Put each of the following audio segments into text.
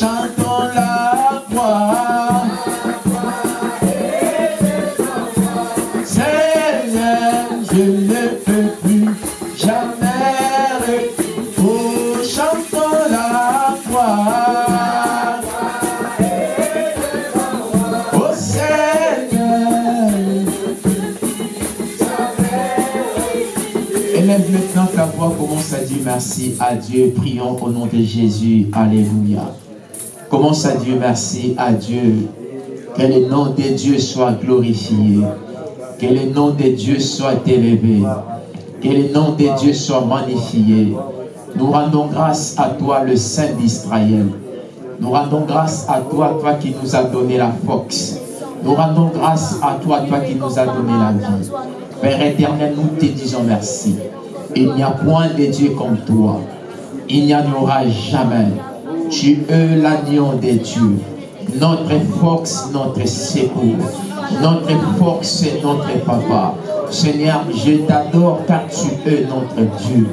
chantons la foi. Seigneur, je ne peux plus jamais. Oh, chantons la foi. Oh Seigneur. Élève maintenant ta voix, commence à dire merci à Dieu. Prions au nom de Jésus. Alléluia. Commence à dire merci à Dieu. Que le nom de Dieu soit glorifié. Que le nom de Dieu soit élevé. Que le nom de Dieu soit magnifié. Nous rendons grâce à toi, le Saint d'Israël. Nous rendons grâce à toi, toi qui nous as donné la force. Nous rendons grâce à toi, toi qui nous as donné la vie. Père éternel, nous te disons merci. Il n'y a point de Dieu comme toi. Il n'y en aura jamais. Tu es l'agneau de Dieu. Notre force, notre secours. Notre force, notre papa. Seigneur, je t'adore car tu es notre Dieu.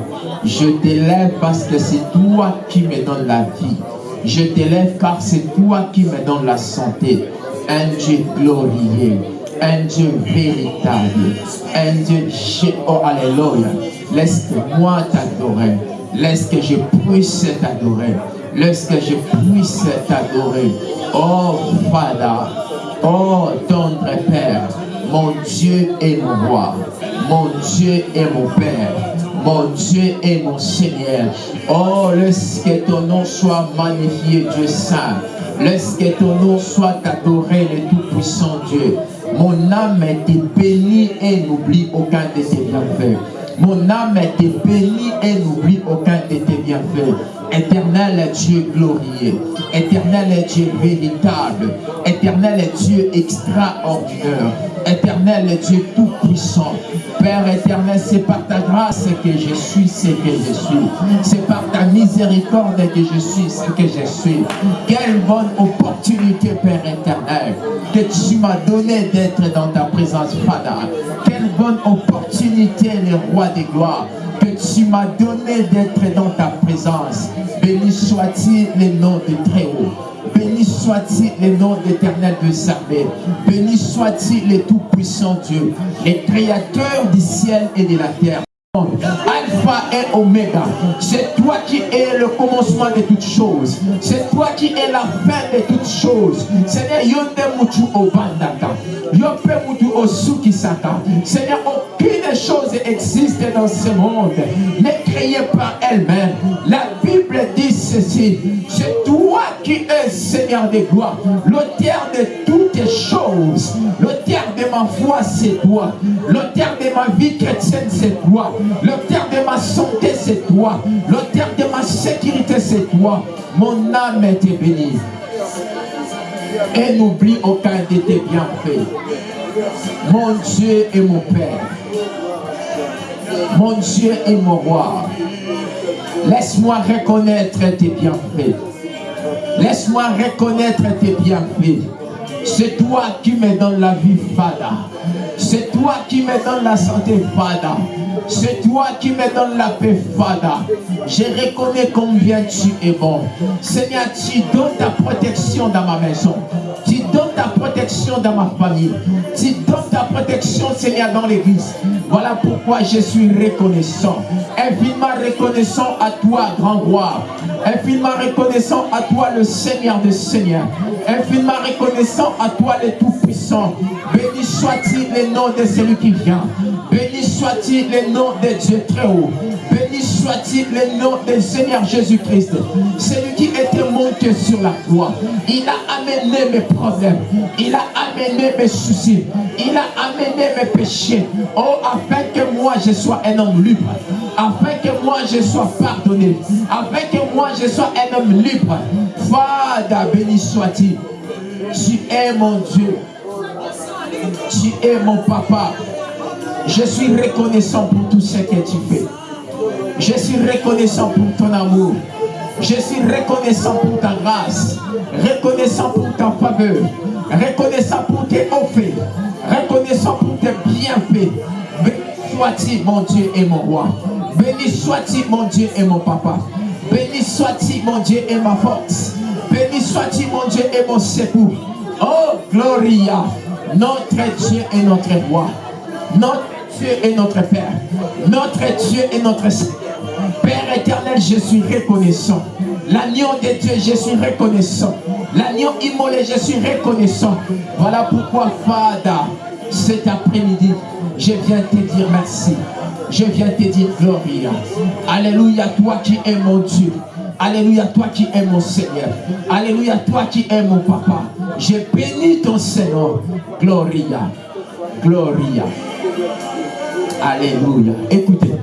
Je t'élève parce que c'est toi qui me donnes la vie. Je t'élève car c'est toi qui me donnes la santé. Un Dieu glorieux, un Dieu véritable, un Dieu, oh alléluia. Laisse-moi t'adorer. Laisse que je puisse t'adorer. Laisse que je puisse t'adorer. Oh Father, oh tendre Père, mon Dieu est mon roi. Mon Dieu est mon Père. Mon Dieu est mon Seigneur. Oh, laisse que ton nom soit magnifié, Dieu Saint. Laisse que ton nom soit adoré, le Tout-Puissant Dieu. Mon âme est bénie et n'oublie aucun de tes bienfaits. Mon âme est bénie et n'oublie aucun de tes bienfaits. Éternel Dieu glorieux, éternel Dieu véritable, éternel Dieu extraordinaire, éternel Dieu tout-puissant. Père éternel, c'est par ta grâce que je suis ce que je suis. C'est par ta miséricorde que je suis ce que je suis. Quelle bonne opportunité, Père éternel, que tu m'as donné d'être dans ta présence, Father. Bonne opportunité, le roi des gloires que tu m'as donné d'être dans ta présence. Béni soit-il le nom de Très-Haut. Béni soit-il le nom d'éternel de Sarvé. Béni soit-il le tout-puissant Dieu, le créateur du ciel et de la terre. Alpha et Oméga. C'est toi qui es le commencement de toutes choses. C'est toi qui es la fin de toutes choses. Seigneur. Seigneur, aucune chose existe dans ce monde n'est créée par elle-même. La Bible dit ceci. C'est toi qui es Seigneur des gloires, l'auteur de toutes choses. L'auteur de ma foi, c'est toi. L'auteur de ma vie chrétienne, c'est toi. L'auteur de ma santé, c'est toi. L'auteur de ma sécurité, c'est toi. Mon âme est bénie. Et n'oublie aucun de tes bienfaits. Mon Dieu est mon Père. Mon Dieu est mon roi. Laisse-moi reconnaître tes bienfaits. Laisse-moi reconnaître tes bienfaits. C'est toi qui me donnes la vie, Fada. C'est toi qui me donnes la santé, Fada. C'est toi qui me donnes la paix, Fada. Je reconnais combien tu es bon. Seigneur, tu donnes ta protection dans ma maison. Tu donnes ta protection dans ma famille. Tu donnes ta protection, Seigneur, dans l'église. Voilà pourquoi je suis reconnaissant. Infiniment reconnaissant à toi, grand roi. Infiniment reconnaissant à toi, le Seigneur des Seigneurs. Infiniment reconnaissant à toi, le Tout-Puissant. Béni soit-il nom de celui qui vient. Béni soit-il le nom de Dieu très haut. Béni soit-il le nom du Seigneur Jésus-Christ. Celui qui était monté sur la croix. Il a amené mes problèmes. Il a amené mes soucis. Il a amené mes péchés. Oh, afin que moi je sois un homme libre. Afin que moi je sois pardonné. Afin que moi je sois un homme libre. Fada, béni soit-il. Tu es mon Dieu. Tu es mon papa. Je suis reconnaissant pour tout ce que tu fais. Je suis reconnaissant pour ton amour. Je suis reconnaissant pour ta grâce. Reconnaissant pour ta faveur. Reconnaissant pour tes offres. Reconnaissant pour tes bienfaits. Béni sois-tu mon Dieu et mon roi. Béni sois-tu mon Dieu et mon papa. Béni sois-tu mon Dieu et ma force. Béni sois-tu mon Dieu et mon secours. Oh, Gloria. Notre Dieu et notre roi. Notre Dieu est notre Père. Notre Dieu est notre Seigneur. Père éternel, je suis reconnaissant. L'agneau de Dieu, je suis reconnaissant. L'agneau immolé, je suis reconnaissant. Voilà pourquoi, Fada, cet après-midi, je viens te dire merci. Je viens te dire Gloria. Alléluia, toi qui es mon Dieu. Alléluia, toi qui es mon Seigneur. Alléluia, toi qui es mon Papa. Je bénis ton Seigneur. Gloria. Gloria. Alléluia. Écoutez.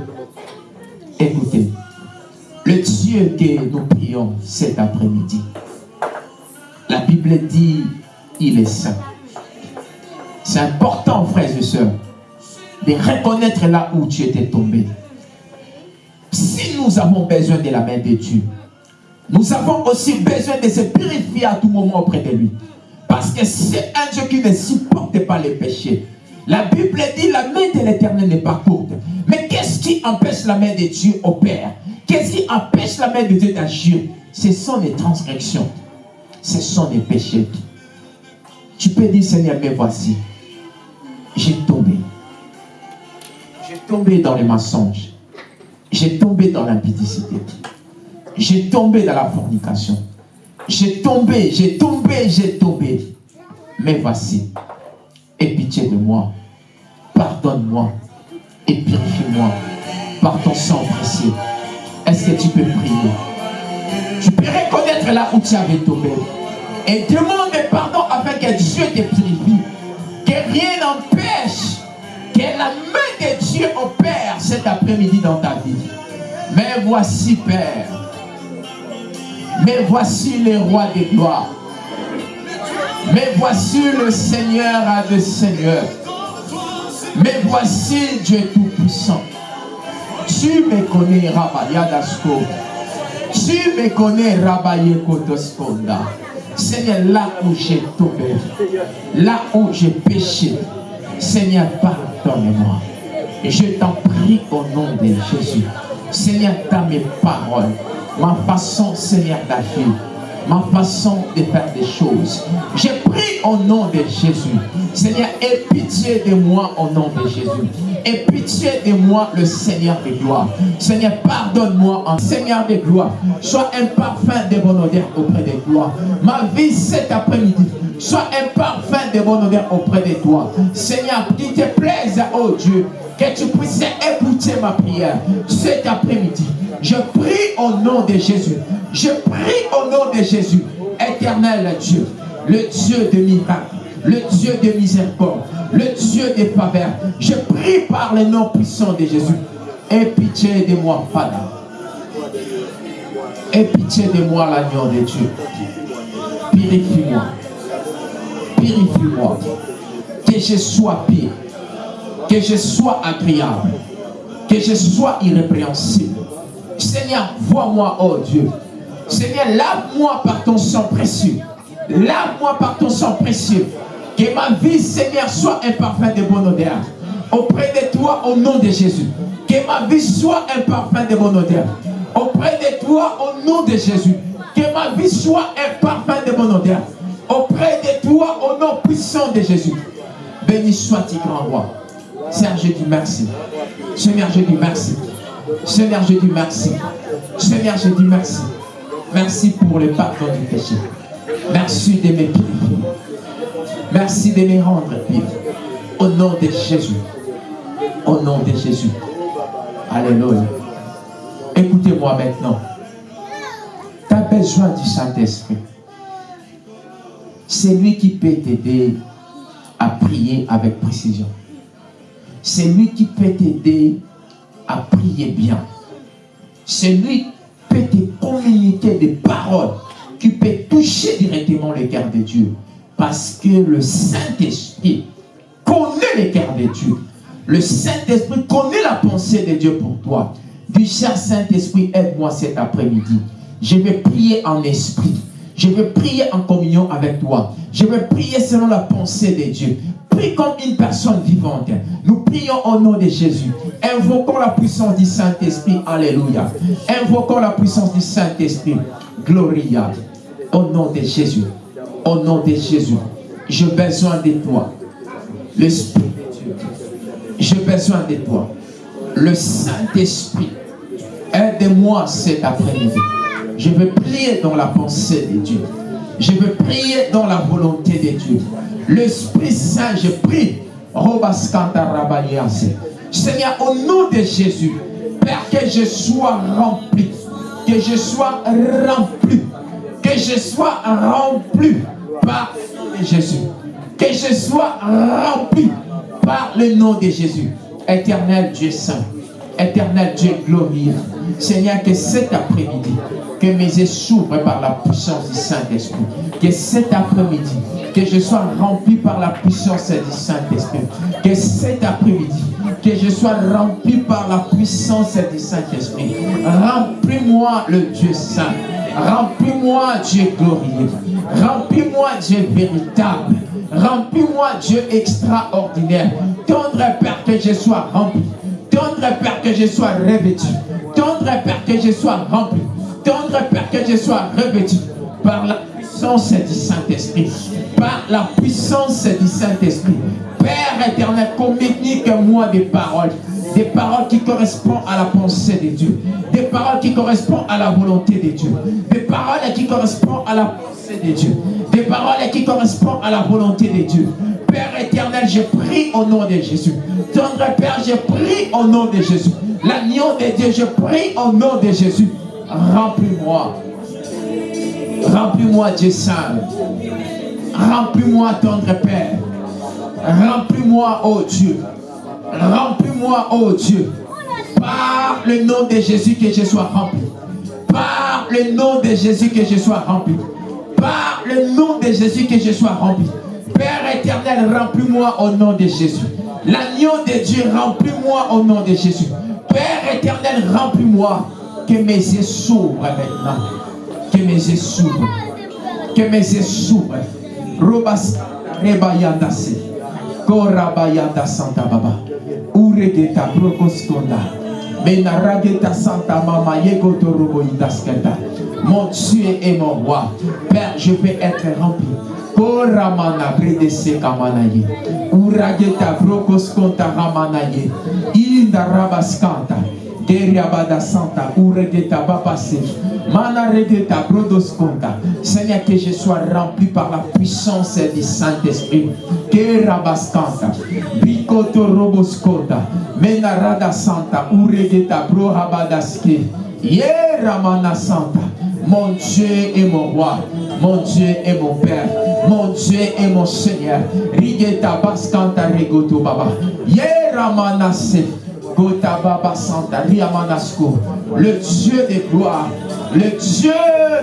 Écoutez. Le Dieu que nous prions cet après-midi. La Bible dit, il est saint. C'est important, frères et sœurs, de reconnaître là où tu étais tombé. Si nous avons besoin de la main de Dieu, nous avons aussi besoin de se purifier à tout moment auprès de lui. Parce que c'est un Dieu qui ne supporte pas les péchés. La Bible dit la main de l'éternel n'est pas courte. Mais qu'est-ce qui empêche la main de Dieu au Père? Qu'est-ce qui empêche la main de Dieu d'agir? Ce sont les transgressions. Ce sont les péchés. Tu peux dire, Seigneur, mais voici, j'ai tombé. J'ai tombé dans les mensonges. J'ai tombé dans l'impudicité. J'ai tombé dans la fornication. J'ai tombé, j'ai tombé, j'ai tombé. Mais voici, aie pitié de moi. Pardonne-moi et purifie-moi par ton sang précieux. Est-ce que tu peux prier? Tu peux reconnaître là où tu avais tombé et demande pardon afin que Dieu te purifie. Que rien n'empêche que la main de Dieu opère cet après-midi dans ta vie. Mais voici, Père, mais voici le roi des gloires. Mais voici le Seigneur à des seigneurs. Mais voici Dieu Tout-Puissant. Tu me connais, Dasko. Tu me connais, Rabaye Kotoskonda. Seigneur, là où j'ai tombé, là où j'ai péché, Seigneur, pardonne-moi. Je t'en prie au nom de Jésus. Seigneur, dans mes paroles, ma façon, Seigneur, d'agir, ma façon de faire des choses. Je prie au nom de Jésus. Seigneur, aie pitié de moi au nom de Jésus. Aie pitié de moi, le Seigneur de gloire. Seigneur, pardonne-moi en Seigneur de gloire. Sois un parfum de bonne odeur auprès de toi. Ma vie cet après-midi, sois un parfum de bonne odeur auprès de toi. Seigneur, qu'il te plaise, oh Dieu, que tu puisses écouter ma prière cet après-midi. Je prie au nom de Jésus. Je prie au nom de Jésus. Éternel Dieu, le Dieu de miracles, le Dieu de miséricorde, le Dieu de faveur. Je prie par le nom puissant de Jésus. Aie pitié de moi, Père. Aie pitié de moi, l'agneau de Dieu. Purifie-moi. Purifie-moi. Que je sois pire que je sois agréable, que je sois irrépréhensible. Seigneur, vois-moi, oh Dieu. Seigneur, lave-moi par ton sang précieux. Lave-moi par ton sang précieux. Que ma vie, Seigneur, soit un parfum de bonne odeur. Auprès de toi, au nom de Jésus. Que ma vie soit un parfum de bonne odeur. Auprès de toi, au nom de Jésus. Que ma vie soit un parfum de bonne odeur. Auprès de toi, au nom puissant de Jésus. Béni soit-il, grand roi. Seigneur, je dis merci. Seigneur, je dis merci. Seigneur, je dis merci. Seigneur, je dis merci. Merci pour le pardon du péché. Merci de me purifier. Merci de me rendre pire. Au nom de Jésus. Au nom de Jésus. Alléluia. Écoutez-moi maintenant. Tu as besoin du Saint-Esprit. C'est lui qui peut t'aider à prier avec précision c'est lui qui peut t'aider à prier bien. C'est lui qui peut te communiquer des paroles qui peut toucher directement le cœur de Dieu. Parce que le Saint-Esprit connaît le cœur de Dieu. Le Saint-Esprit connaît la pensée de Dieu pour toi. Du cher Saint-Esprit, aide-moi cet après-midi. Je vais prier en esprit. Je vais prier en communion avec toi. Je vais prier selon la pensée de Dieu prie comme une personne vivante. Nous prions au nom de Jésus. Invoquons la puissance du Saint-Esprit. Alléluia. Invoquons la puissance du Saint-Esprit. Gloria. Au nom de Jésus. Au nom de Jésus. J'ai besoin de toi. L'Esprit. J'ai besoin de toi. Le Saint-Esprit. Aide-moi cet après-midi. Je veux prier dans la pensée de Dieu. Je veux prier dans la volonté de Dieu. L'Esprit Saint, je prie. Seigneur, au nom de Jésus, Père, que je sois rempli. Que je sois rempli. Que je sois rempli par Jésus. Que je sois rempli par le nom de Jésus. Éternel Dieu Saint, Éternel Dieu glorieux, Seigneur, que cet après-midi, que mes yeux s'ouvrent par la puissance du Saint-Esprit. Que cet après-midi, que je sois rempli par la puissance du Saint-Esprit. Que cet après-midi, que je sois rempli par la puissance du Saint-Esprit. Remplis-moi le Dieu Saint. Remplis-moi Dieu glorieux. Remplis-moi Dieu véritable. Remplis-moi Dieu extraordinaire. Tendre Père que je sois rempli. Tendre Père que je sois revêtu. Tendre Père que je sois rempli. Tendre Père que je sois revêtu par la puissance du Saint-Esprit. Par la puissance du Saint-Esprit. Père éternel, communique-moi des paroles. Des paroles qui correspondent à la pensée de Dieu. Des paroles qui correspondent à la volonté de Dieu. Des paroles qui correspondent à la pensée de Dieu. Des paroles qui correspondent à la volonté de Dieu. Père éternel, je prie au nom de Jésus. Tendre Père, je prie au nom de Jésus. L'agneau de Dieu, je prie au nom de Jésus. Remplis-moi. Remplis-moi, Dieu Saint. Remplis-moi, tendre Père. Remplis-moi, ô Dieu. Remplis-moi, ô Dieu. Par le nom de Jésus que je sois rempli. Par le nom de Jésus que je sois rempli. Par le nom de Jésus que je sois rempli. Éternel, remplis-moi au nom de Jésus. L'agneau de Dieu, remplis-moi au nom de Jésus. Père éternel, remplis-moi. Que mes yeux s'ouvrent maintenant. Que mes yeux s'ouvrent. Que mes yeux s'ouvrent. Robas rebayandase. Korabayanda Santa Baba. Uregeta brokoskonda. Menarageta Santa Mama Yegoto Roboidaskenda. Mon Dieu et mon roi. Père, je vais être rempli. Koramana bredese kamanaye. Urageta brokoskonta ramanaye. Inda rabaskanta. Deriabada Santa, Uregeta Babase, Mana Regeta Brodoskonta. Seigneur, que je sois rempli par la puissance du Saint-Esprit. Que Rabaskanta, Bikoto Roboskonta, Menarada Santa, Uregeta Brohabadaske, Yeramana Santa. Mon Dieu est mon roi, mon Dieu est mon Père, mon Dieu est mon Seigneur. Rigeta Baskanta Regoto Baba, Yeramana Santa. Le Dieu de gloire. Le Dieu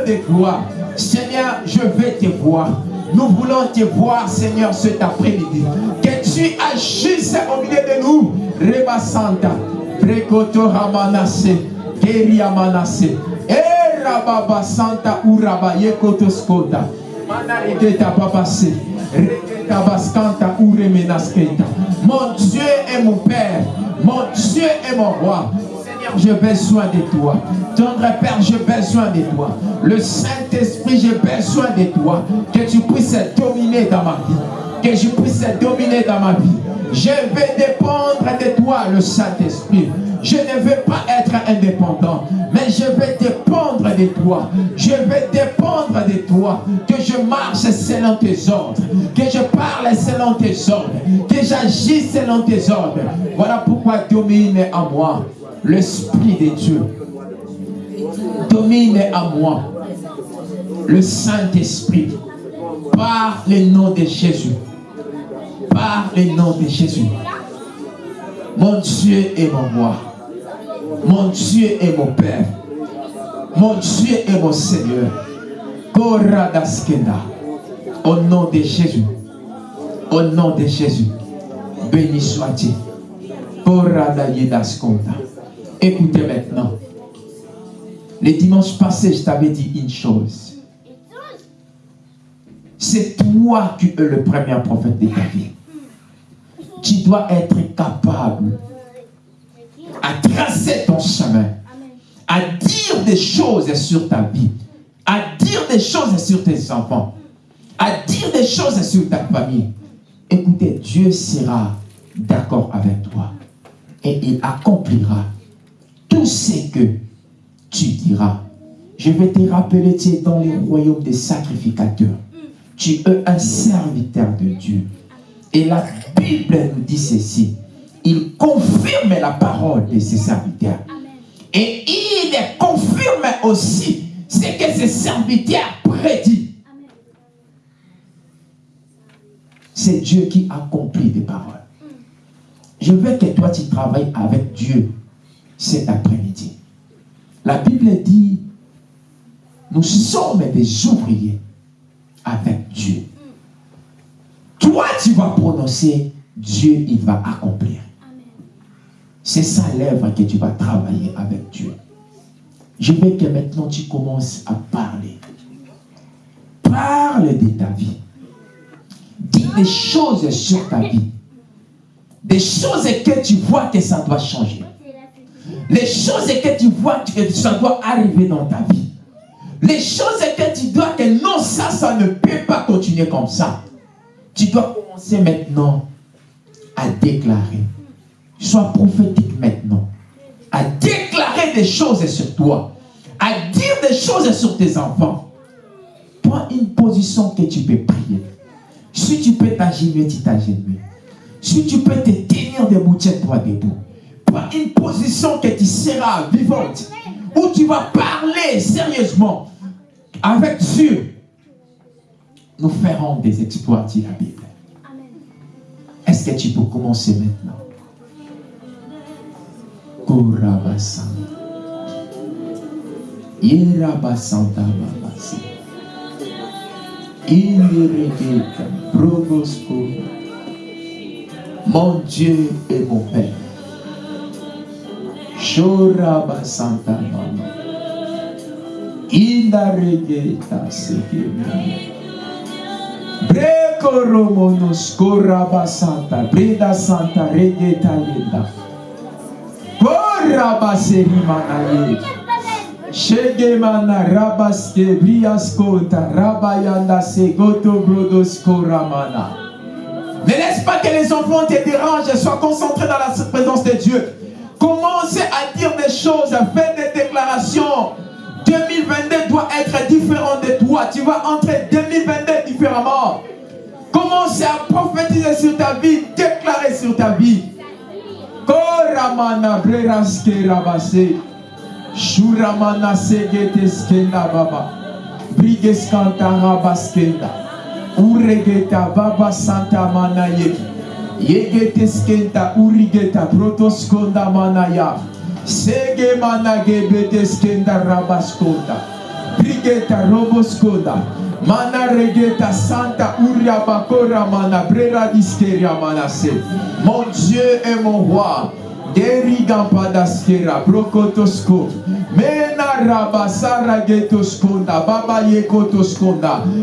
de gloire. Seigneur, je vais te voir. Nous voulons te voir, Seigneur, cet après-midi. Que tu agisses au milieu de nous. Reba Santa. Prekoto Ramanase. Keria Manase. Mon Dieu est mon Père. Mon Dieu est mon roi. Seigneur, j'ai besoin de toi. Tendre Père, j'ai besoin de toi. Le Saint-Esprit, j'ai besoin de toi. Que tu puisses dominer dans ma vie. Que je puisse dominer dans ma vie. Je vais dépendre de toi, le Saint-Esprit. Je ne veux pas être indépendant, mais je vais dépendre de toi. Je vais dépendre de toi. Que je marche selon tes ordres. Que je parle selon tes ordres. Que j'agisse selon tes ordres. Voilà pourquoi domine en moi l'Esprit de Dieu. Domine en moi le Saint-Esprit. Par le nom de Jésus. Par le nom de Jésus. Mon Dieu est mon roi. Mon Dieu est mon Père. Mon Dieu est mon Seigneur. Koradaskenda. Au nom de Jésus. Au nom de Jésus. Béni soit-il. Écoutez maintenant. Les dimanches passés, je t'avais dit une chose. C'est toi qui es le premier prophète de ta vie. Tu dois être capable à tracer ton chemin, à dire des choses sur ta vie, à dire des choses sur tes enfants, à dire des choses sur ta famille. Écoutez, Dieu sera d'accord avec toi et il accomplira tout ce que tu diras. Je vais te rappeler, tu es dans le royaume des sacrificateurs. Tu es un serviteur de Dieu. Et la Bible nous dit ceci. Il confirme la parole de ses serviteurs. Et il confirme aussi ce que ses serviteurs prédit. C'est Dieu qui accomplit des paroles. Je veux que toi, tu travailles avec Dieu cet après-midi. La Bible dit, nous sommes des ouvriers avec Dieu. Toi, tu vas prononcer, Dieu, il va accomplir. C'est ça l'œuvre que tu vas travailler avec Dieu. Je veux que maintenant tu commences à parler. Parle de ta vie. Dis des choses sur ta vie. Des choses que tu vois que ça doit changer. Les choses que tu vois que ça doit arriver dans ta vie. Les choses que tu dois que non, ça, ça ne peut pas continuer comme ça. Tu dois commencer maintenant à déclarer. Sois prophétique maintenant. À déclarer des choses sur toi. À dire des choses sur tes enfants. Prends une position que tu peux prier. Si tu peux t'agenouiller, tu t'agenouilles. Si tu peux te tenir debout, tiens-toi debout. Prends une position que tu seras vivante. Où tu vas parler sérieusement avec Dieu. Nous ferons des exploits, dit la Bible. Est-ce que tu peux commencer maintenant? Kurabasanta. Irabasanta babasi. Iregeta progosko. Mon Dieu et mon Père. Chorabasanta mama. Indaregeta sekemi. Breko romonos korabasanta. Breda santa regeta lenda. Shegemana rabaske briaskota rabayanda koramana. Ne laisse pas que les enfants te dérangent, sois concentré dans la présence de Dieu. Commence à dire des choses, fais des déclarations. 2022 doit être différent de toi. Tu vas entrer 2022 différemment. Commence à prophétiser sur ta vie, déclarer sur ta vie. Koramana breraske rabase. Shuramana segeteskenda baba. Brigeskanta rabaskenda. Uregeta baba santa mana yeki. Yegeteskenta urigeta protoskonda manaya. Sege mana gebeteskenda rabaskonda. Brigeta roboskonda. Santa. Mon Dieu est mon roi. Mena getoskonda.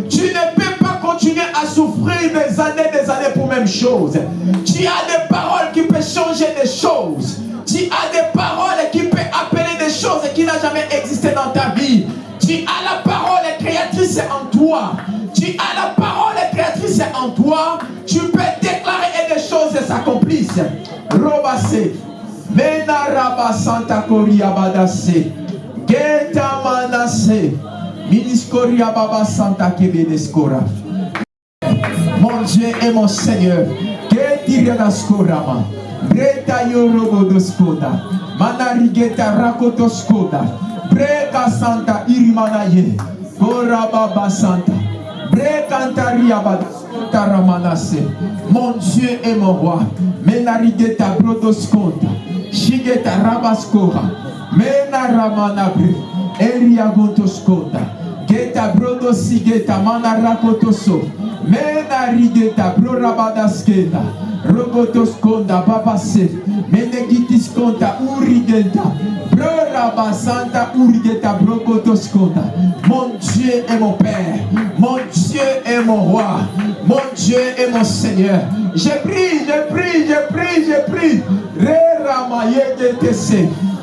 Tu ne peux pas continuer à souffrir des années, des années pour même chose. Tu as des paroles qui peuvent changer des choses. Tu as des paroles qui peuvent appeler des choses qui n'ont jamais existé dans ta vie. Tu as la parole créatrice en toi. Tu as la parole créatrice en toi. Tu peux déclarer et des choses s'accomplissent. Robase. Mena raba santa koria badase. Geta manase. Miniskoria baba santa kebedeskora. Mon Dieu et mon Seigneur. Getirianaskorama. Breta yorogodoskoda. Manarigeta rakotoskoda. breka santa irimana ye korababa santa. Brekantariabataramanasse mon dieu et mon roi. Menarigeta brodoskonta shigeta rabaskora menaramanabri eriagontoskonta geta brodosigeta manarakotoso menarigeta brorabadaskenda babase. Menegitiskonda urigenta. Mon Dieu est mon Père. Mon Dieu est mon roi. Mon Dieu est mon Seigneur. Je prie, je prie, je prie, je prie. Re ramayete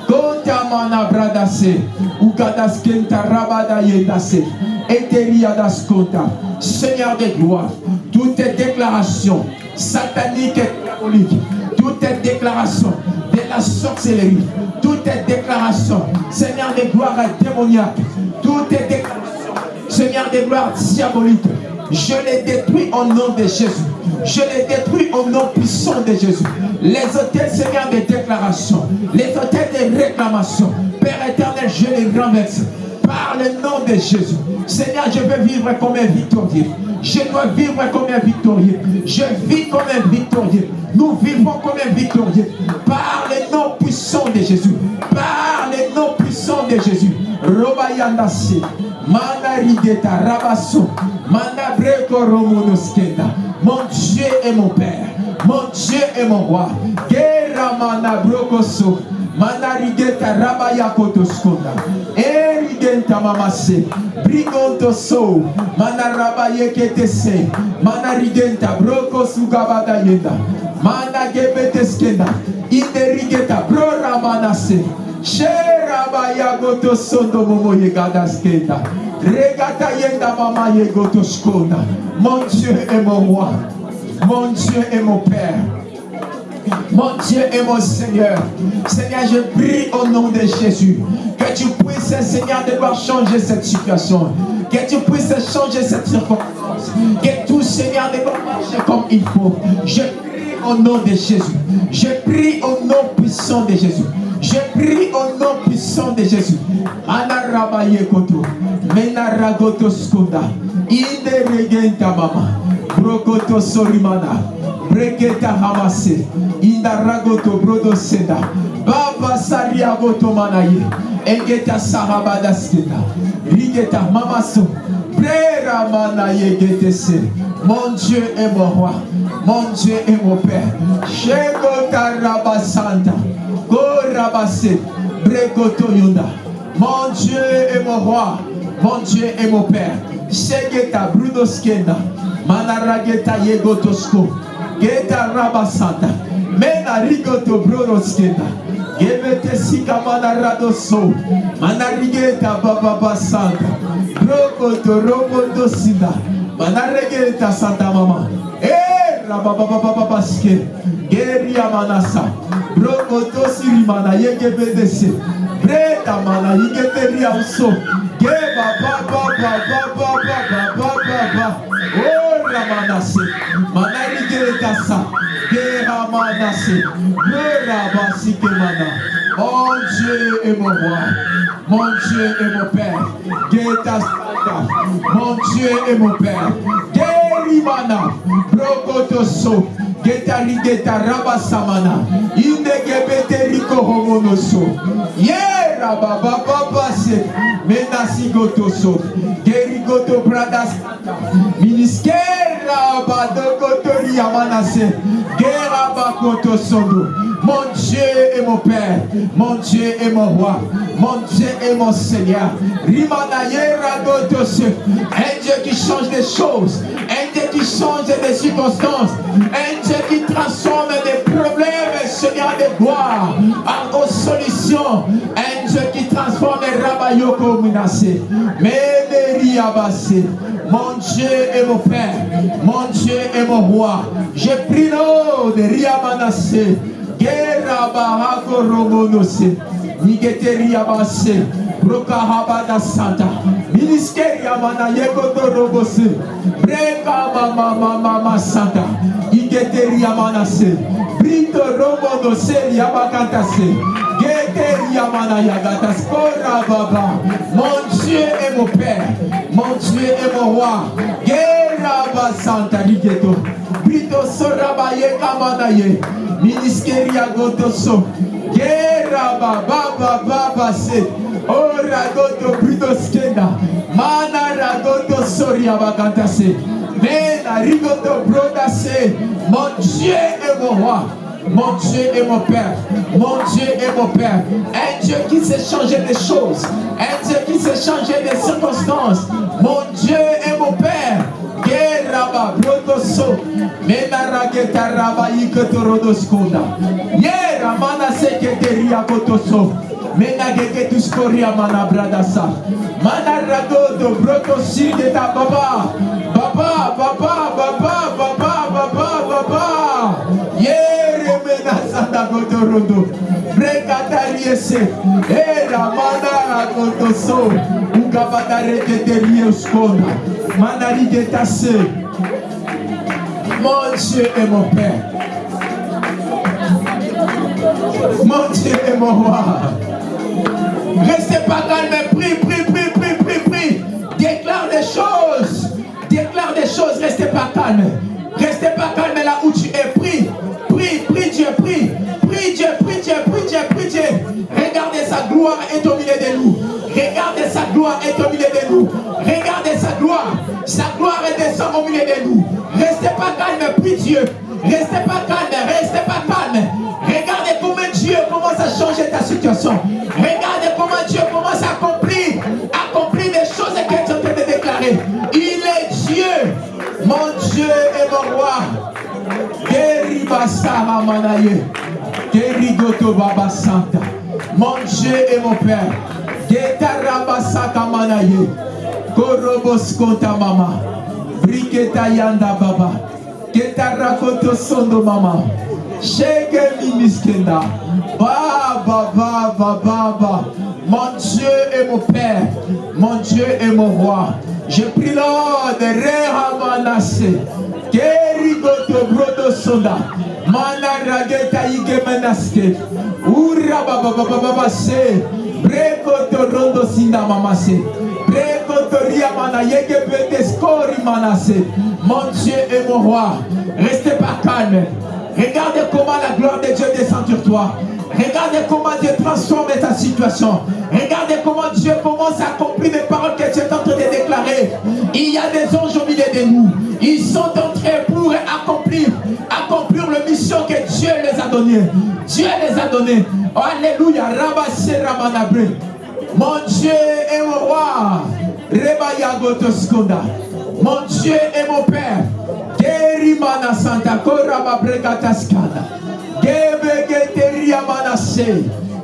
Kontamana bradase. Ukadaskenta rabada yedase. Eteriadaskonta. Seigneur de gloire, toutes tes déclarations sataniques et diaboliques, toutes tes déclarations de la sorcellerie, toutes tes déclarations, Seigneur de gloire démoniaque, toutes tes déclarations, Seigneur de gloire diabolique, je les détruis au nom de Jésus. Je les détruis au nom puissant de Jésus. Les hôtels, Seigneur, des déclarations, les hôtels des réclamations, Père éternel, je les renverse par le nom de Jésus. Seigneur, je veux vivre comme un victorieux. Je dois vivre comme un victorieux. Je vis comme un victorieux. Nous vivons comme un victorieux. Par les noms puissants de Jésus. Par les noms puissants de Jésus. Robayandase. Mana rigeta rabasso. Mon Dieu est mon Père. Mon Dieu est mon roi. Gera mana. Mana rigeta rabaya kotoskonda. Erigenta mamase. Brigonto so. Mana rabaye ketese. Mana rigenta broko sugabada yenda. Mana gebeteskenda. Inde rigeta bro ramanase. Sherabaya goto sondo momo yegadaskenda. Regata yenda mama yegoto skonda. Mon Dieu est mon roi. Mon Dieu est mon Père. Mon Dieu et mon Seigneur. Seigneur, je prie au nom de Jésus. Que tu puisses, Seigneur, devoir changer cette situation. Que tu puisses changer cette circonstance. Que tout, Seigneur, devoir marcher comme il faut. Je prie au nom de Jésus. Je prie au nom puissant de Jésus. Je prie au nom puissant de Jésus. Anarabaye koto. Menaragoto regenta mama. Brokoto sorimana. Breketa hamase. Indaragoto brodo seda. Baba sariagoto manaye. Engeta sahabada skenda. Rigeta mamaso. Brera manaye getese. Mon Dieu est mon roi. Mon Dieu est mon Père. Shegota rabasanta. Gorabase. Brekoto yunda. Mon Dieu est mon roi. Mon Dieu est mon Père. Shegeta brudoskenda. Manarageta yegotosko. Geta rabasanta. Mena rigoto brodoskenda. Gebete sika manaradoso. Manarigeta baba santa. Brokoto robodo sinda. Manaregeta santa mama. Eh rabababababaske. Geria manasa. Brokoto sirimana yegebedese. Breta mana yigeteria uso. Geba Oh ramanase. Manarigeta sa. Gera manase. Gera basike mana. Mon Dieu est mon roi. Mon Dieu est mon Père. Geta santa. Mon Dieu est mon Père. Gerimana. Brokotoso. getali geta raba samana. Indegebete riko homonoso. Ye raba bababase menasigotoso gerigoto bradas miniskera badokotori yamanase gerabakotosondo Mon Dieu est mon Père. Mon Dieu est mon roi. Mon Dieu est mon Seigneur. Un Dieu qui change des choses. Un Dieu qui change des circonstances. Un Dieu qui transforme des problèmes, Seigneur, de gloire en solutions. Un Dieu qui transforme les rabayoko menacés. Ménéri abassé. Mon Dieu est mon Père. Mon Dieu est mon roi. Je prie l'eau de Riamanase. Guerra bahako romonose. Nigeteria base. Rokahabada Santa. Ministéria mana yegoto robose. Breka mama mama mama Santa. Igeteria manase. Brito romonose yabakantase. Geteria mana yagatas. Kora baba. Mon Dieu est mon Père. Mon Dieu est mon roi. Guerra ba Santa Nigeto. Brito sorabaye kamanaye. Ministéria gotoso. Guerra baba baba base. Oh ragoto brito skenda. Mana ragoto soria bakantase. Mena rigoto brodase. Mon Dieu est mon roi. Mon Dieu est mon Père. Mon Dieu est mon Père. Un Dieu qui sait changer des choses. Un Dieu qui sait changer des circonstances. Mon Dieu est mon Père. Geraba brotoso. Mena rageta raba ikotorodoskunda. Yera mana seketeria kotoso. Mena gegetus koria mana bradasa. Mana ragodo brotosi de ta baba. Baba, baba, baba, baba, baba, baba. Yere mena santa godorodo. Brekatariese. Era mana ragodoso. Ugabadare keteria uskonda. Mon Dieu est mon Père. Mon Dieu est mon roi. Restez pas calme, prie, prie, prie, prie, prie, prie. Déclare des choses. Déclare des choses. calme. Restez pas calme là où tu es. Prie, prie, prie Dieu, prie. Prie Dieu, prie Dieu, prie Dieu, prie Dieu. Regardez sa gloire est au milieu de nous. Regardez sa gloire est au milieu de nous. Regardez sa gloire. Descend au milieu de nous. Restez pas calme, prie Dieu. Restez pas calme, restez pas calme. Regardez comment Dieu commence à changer ta situation. Regardez comment Dieu commence à accomplir, accomplir des choses que tu es déclarer. Il est Dieu, mon Dieu et mon roi. Mon Dieu et mon Père. Korobos konta mama. Briketa yanda baba. Getarakoto sondo mama. Shege miniskenda. Baba, baba, baba. Mon Dieu et mon Père. Mon Dieu et mon roi. Je prie l'ordre de Rehamanase. Kerigoto brodo sonda. Mana rageta ige menaske. Ura baba baba baba se. Breko to rondo sinda mamase. Mon Dieu et mon roi. Restez pas calme. Regardez comment la gloire de Dieu descend sur toi. Regardez comment Dieu transforme ta situation. Regardez comment Dieu commence à accomplir les paroles que tu es en train de déclarer. Il y a des anges au milieu de nous. Ils sont en train pour accomplir, accomplir la mission que Dieu les a donnée. Dieu les a donnés. Alléluia. Rabasse Ramanabre. Mon Dieu est mon roi. Mon Dieu est mon Père. Santa.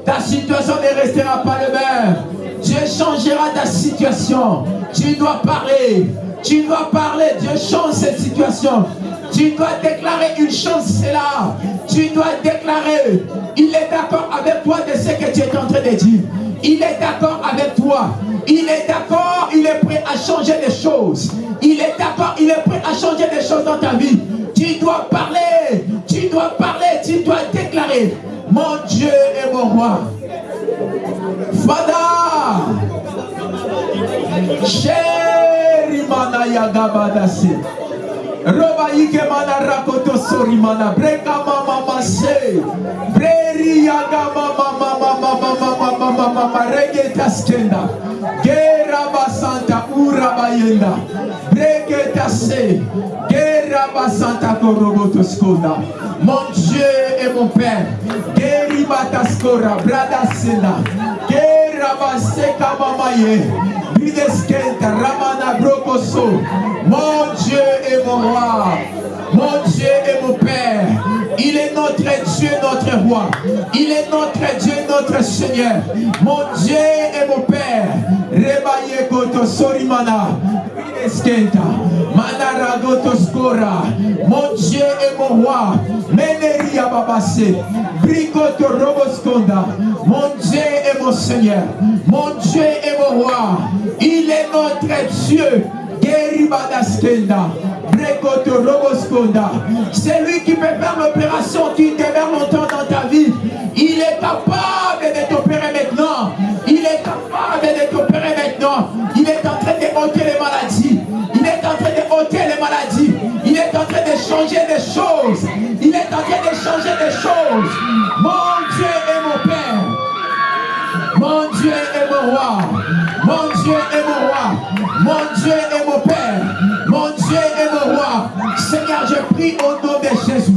Ta situation ne restera pas le même. Dieu changera ta situation. Tu dois parler. Tu dois parler. Dieu change cette situation. Tu dois déclarer une chance, c'est là. Tu dois déclarer. Il est d'accord avec toi de ce que tu es en train de dire. Il est d'accord avec toi. Il est d'accord, il est prêt à changer des choses. Il est d'accord, il est prêt à changer des choses dans ta vie. Tu dois parler, tu dois parler, tu dois déclarer. Mon Dieu est mon roi. Fada. Chéri mana yagabadase. Roba ike mana rakoto sori. Breri mama mama. Rege taskenda. Gera basanta ura bayenda. Breke tase. Gera basanta koroboto skonda. Mon Dieu et mon Père. Geri bataskora. Brada senda. Gera baseka mamaye. Bideskenta ramana brokoso. Mon Dieu est mon roi. Mon Dieu est mon Père. Il est notre Dieu, notre roi. Il est notre Dieu, notre Seigneur. Mon Dieu est mon Père. Rebaye goto sorimana. Mon Dieu est mon roi. Meneria babase. Brigoto roboskonda. Mon Dieu est mon Seigneur. Mon Dieu est mon roi. Il est notre Dieu. Geribadaskenda. C'est lui qui peut faire l'opération qui demeure longtemps dans ta vie. Il est capable de t'opérer maintenant. Il est capable de t'opérer maintenant. Il est en train de ôter les maladies. Il est en train de ôter les maladies. Il est en train de changer des choses. Il est en train de changer des choses. Mon Dieu est mon Père. Mon Dieu est mon roi. Mon Dieu est mon roi. Mon Dieu est mon Père. Mon Dieu est mon roi. Seigneur, je prie au nom de Jésus.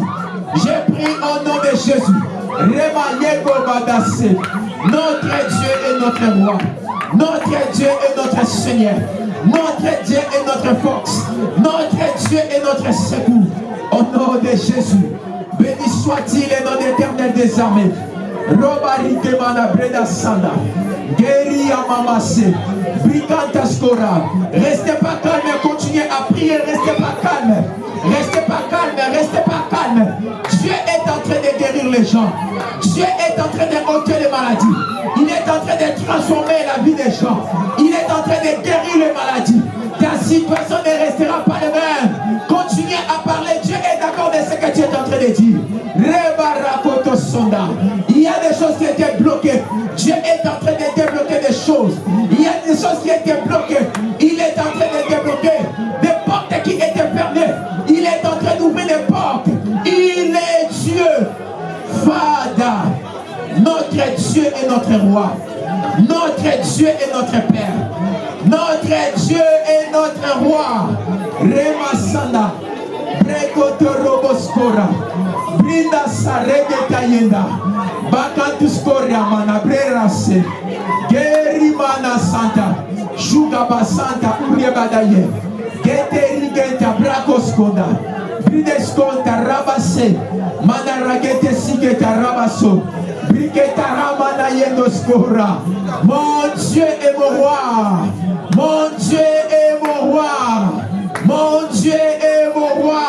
Je prie au nom de Jésus. Notre Dieu est notre roi. Notre Dieu est notre Seigneur. Notre Dieu est notre force. Notre Dieu est notre secours. Au nom de Jésus. Béni soit-il et nom éternel des armées. Robarike mana breda sanda. Guéri skora. Restez pas calme, continuez à prier, restez pas calme. Restez pas calme, restez pas calme. Dieu est en train de guérir les gens. Dieu est en train de ôter les maladies. Il est en train de transformer la vie des gens. Il est en train de guérir les maladies. Ta situation ne restera pas la même. Continuez à parler. Dieu est d'accord de ce que tu es en train de dire. Il y a des choses qui étaient bloquées. Dieu est en train de choses. Il y a des choses qui étaient bloquées. Il est en train de débloquer des portes qui étaient fermées. Il est en train d'ouvrir les portes. Il est Dieu. Fada. notre Dieu et notre roi. Notre Dieu et notre Père. Notre Dieu et notre roi. Remasanda. rekotoroboskora brinda saregekayenda bakatuskoriama na brerase gerimana santa. Shugaba santa uriebadaye geterigenta brakoskoda brideskonta rabase manaragetesigeta rabaso briketaramana yendoskora mon dieu et mon roi. Mon dieu et mon roi. Mon Dieu est mon roi.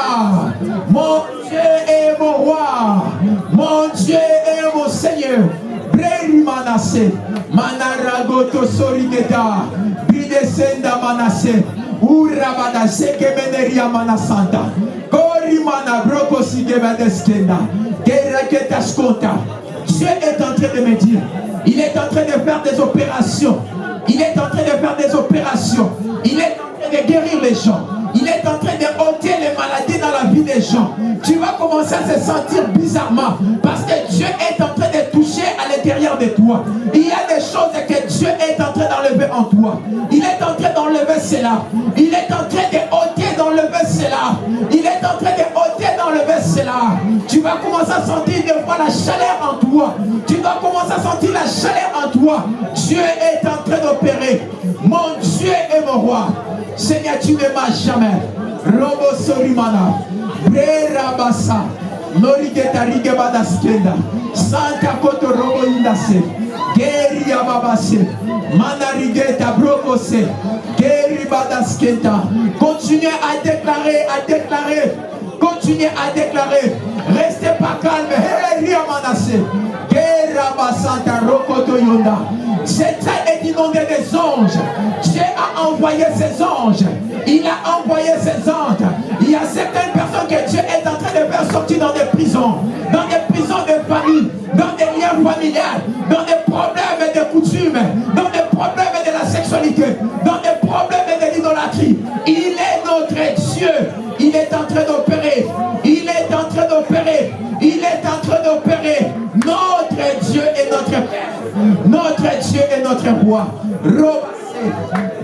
Mon Dieu est mon roi. Mon Dieu est mon Seigneur. Breri manase. Manaragoto sorigeta. Bridesenda manase. Urabada sekemeneria manasanta. Kori mana broko sigebadeskenda. Geraketa skonta. Dieu est en train de me dire, il est en train de faire des opérations. Il est en train de faire des opérations. Il est en train de guérir les gens. Il est en train de ôter les maladies dans la vie des gens. Tu vas commencer à se sentir bizarrement parce que Dieu est en train de toucher à l'intérieur de toi. Il y a des choses que Dieu est en train d'enlever en toi. Il est en train d'enlever cela. Il est vas commencer à sentir de fois la chaleur en toi. Tu vas commencer à sentir la chaleur en toi. Dieu est en train d'opérer. Mon Dieu est mon roi. Seigneur, tu ne m'as jamais. Robo Sorimana. Brera Bassa. Norigeta Rigebadaskenda. Santa Koto Robo Indase. Geri Ababase. Manarigeta Brokose. Geri Badaskenta. Continuez à déclarer, à déclarer. Continuez à déclarer. Restez pas calme. Heri Est inondé des anges. Dieu a envoyé ses anges. Il a envoyé ses anges. Il y a certaines personnes que Dieu est en train de faire sortir dans des prisons, dans des prisons de famille, dans des liens familiales, dans des problèmes de coutumes, dans des problèmes de la sexualité, dans des problèmes de l'idolâtrie. Il est notre Dieu. Il est en train d'opérer. Il est en train d'opérer. Il est en train d'opérer. Notre Dieu est notre Père. Notre Dieu est notre roi.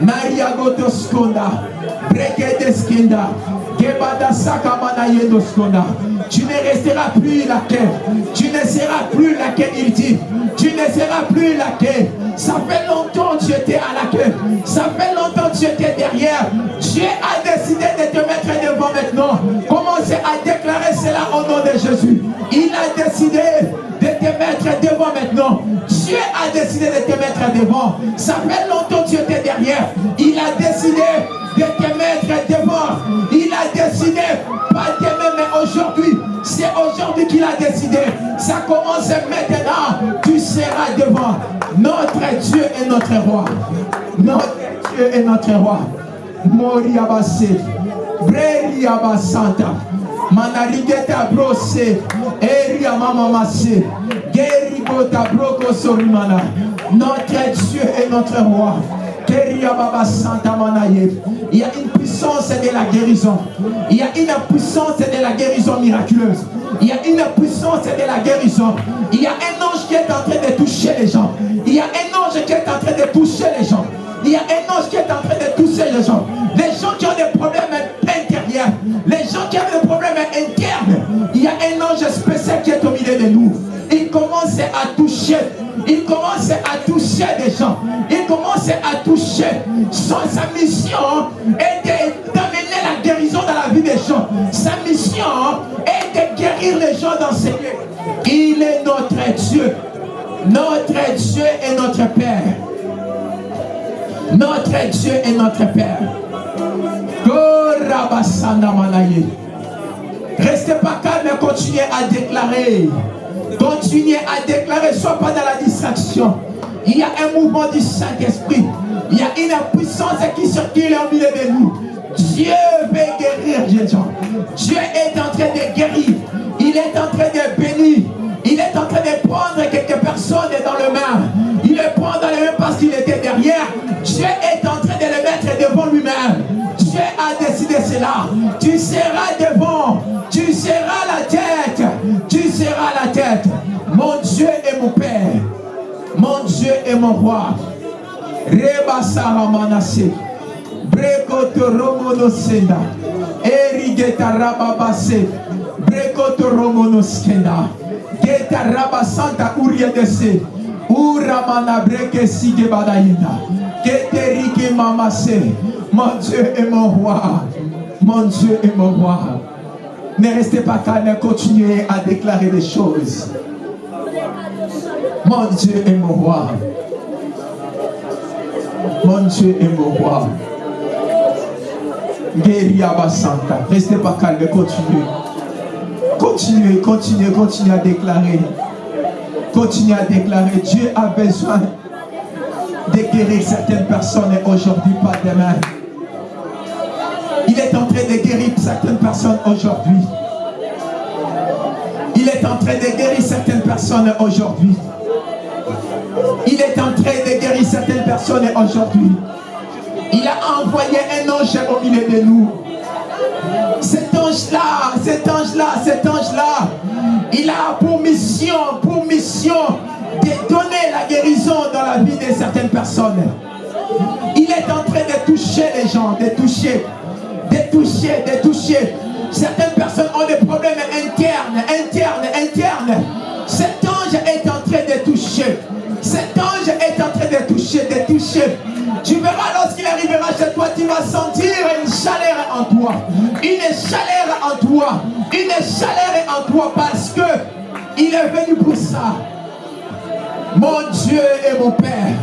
Maria Gotoskonda. Breketeskinda. Tu ne resteras plus laquelle. Tu ne seras plus laquelle il dit. Tu ne seras plus laquelle. Ça fait longtemps que tu étais à la queue. Ça fait longtemps que tu étais derrière. Dieu a décidé de te mettre devant maintenant. Commencez à déclarer cela au nom de Jésus. Il a décidé de te mettre devant maintenant. Dieu a décidé de te mettre devant. Ça fait longtemps que tu étais derrière. Il a décidé de te devant. Il a décidé, pas demain, mais aujourd'hui. C'est aujourd'hui qu'il a décidé. Ça commence maintenant. Tu seras devant. Notre Dieu est notre roi. Notre Dieu est notre roi. Moria Basse. Breria Basanta. Manarigeta brose. Eria mama masse. Gerigota broko sorimana. Notre Dieu est notre roi. Il y a une puissance de la guérison. Il y a une puissance de la guérison miraculeuse. Il y a une puissance de la guérison. Il y a un ange qui est en train de toucher les gens. Il y a un ange qui est en train de toucher les gens. Il y a un ange qui est en train de toucher les gens. Les gens qui ont des problèmes intérieurs. Les gens qui ont des problèmes internes. Il y a un ange spécial qui est au milieu de nous. Il commence à toucher. Il commence à toucher des gens. Il commence à toucher. sa mission est d'amener la guérison dans la vie des gens. Sa mission est de guérir les gens dans ces lieux. Il est notre Dieu. Notre Dieu est notre Père. Notre Dieu est notre Père. Restez pas calme et continuez à déclarer. Continuez à déclarer, sois pas dans la distraction. Il y a un mouvement du Saint-Esprit. Il y a une puissance qui circule au milieu de nous. Dieu veut guérir. Dieu est en train de guérir. Il est en train de bénir. Il est en train de prendre quelques personnes dans le main. Il les prend dans les mains parce qu'il était derrière. Dieu est en train de les mettre devant lui-même. Dieu a décidé cela. Tu seras devant. Tu seras la tête. Tête. Mon Dieu est mon Père. Mon est mon roi. Reba Saramanase. Brekoto Romono Senda. Erigeta Rababase. Brekoto Romono Skenda. Geta Rabasanta Uriadese. Uramana Breke Sige Badayinda. Keterike Mamase. Mon Dieu est mon roi. Mon Dieu est mon roi. Ne restez pas calme, continuez à déclarer des choses. Mon Dieu est mon roi. Mon Dieu est mon roi. Santa. Restez pas calme, continuez. Continuez, continuez, continuez à déclarer. Continuez à déclarer. Dieu a besoin de guérir certaines personnes aujourd'hui, pas demain. De guérir certaines personnes aujourd'hui. Il est en train de guérir certaines personnes aujourd'hui. Il est en train de guérir certaines personnes aujourd'hui. Il a envoyé un ange au milieu de nous. Cet ange-là, cet ange-là, cet ange-là, il a pour mission, pour mission de donner la guérison dans la vie de certaines personnes. Il est en train de toucher les gens, de toucher, de toucher, de toucher. Certaines personnes ont des problèmes internes, internes, internes. Cet ange est en train de toucher. Cet ange est en train de toucher, de toucher. Tu verras lorsqu'il arrivera chez toi, tu vas sentir une chaleur en toi. Une chaleur en toi. Une chaleur en toi parce que il est venu pour ça. Mon Dieu et mon Père.